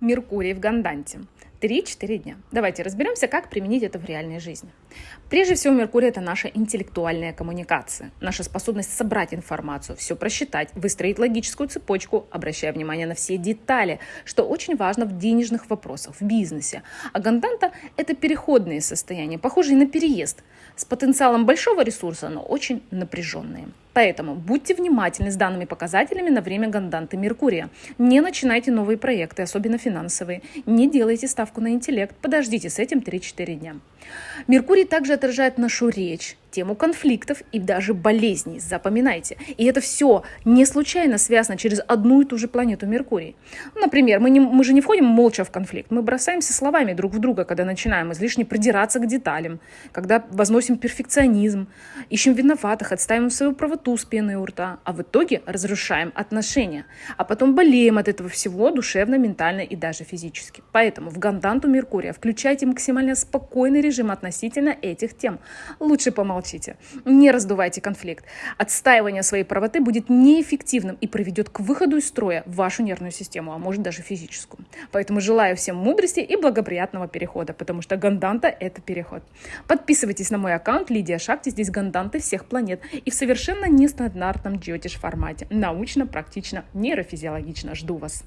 Меркурий в Ганданте. 3-4 дня. Давайте разберемся, как применить это в реальной жизни. Прежде всего, Меркурий – это наша интеллектуальная коммуникация, наша способность собрать информацию, все просчитать, выстроить логическую цепочку, обращая внимание на все детали, что очень важно в денежных вопросах, в бизнесе. А Ганданта – это переходные состояния, похожие на переезд, с потенциалом большого ресурса, но очень напряженные. Поэтому будьте внимательны с данными показателями на время ганданты Меркурия. Не начинайте новые проекты, особенно финансовые. Не делайте ставку на интеллект. Подождите с этим 3-4 дня. Меркурий также отражает нашу речь, тему конфликтов и даже болезней. Запоминайте. И это все не случайно связано через одну и ту же планету Меркурий. Например, мы, не, мы же не входим молча в конфликт, мы бросаемся словами друг в друга, когда начинаем излишне придираться к деталям, когда возносим перфекционизм, ищем виноватых, отстаиваем свою правоту с пеной у рта, а в итоге разрушаем отношения, а потом болеем от этого всего душевно, ментально и даже физически. Поэтому в ганданту Меркурия включайте максимально спокойный режим относительно этих тем. Лучше помолчать молчите, не раздувайте конфликт. Отстаивание своей правоты будет неэффективным и приведет к выходу из строя вашу нервную систему, а может даже физическую. Поэтому желаю всем мудрости и благоприятного перехода, потому что ганданта – это переход. Подписывайтесь на мой аккаунт Лидия Шакти, здесь ганданты всех планет и в совершенно нестандартном джотиш формате. Научно, практично, нейрофизиологично. Жду вас.